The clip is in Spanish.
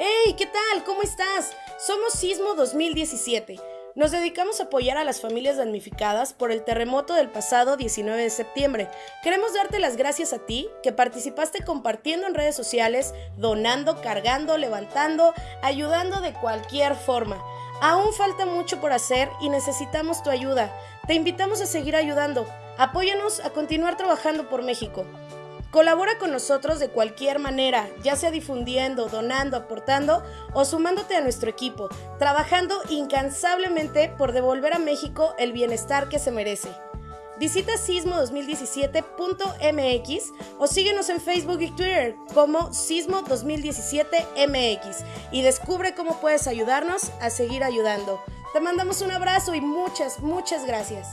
¡Hey! ¿Qué tal? ¿Cómo estás? Somos Sismo 2017. Nos dedicamos a apoyar a las familias damnificadas por el terremoto del pasado 19 de septiembre. Queremos darte las gracias a ti que participaste compartiendo en redes sociales, donando, cargando, levantando, ayudando de cualquier forma. Aún falta mucho por hacer y necesitamos tu ayuda. Te invitamos a seguir ayudando. Apóyanos a continuar trabajando por México. Colabora con nosotros de cualquier manera, ya sea difundiendo, donando, aportando o sumándote a nuestro equipo, trabajando incansablemente por devolver a México el bienestar que se merece. Visita sismo2017.mx o síguenos en Facebook y Twitter como Sismo2017mx y descubre cómo puedes ayudarnos a seguir ayudando. Te mandamos un abrazo y muchas, muchas gracias.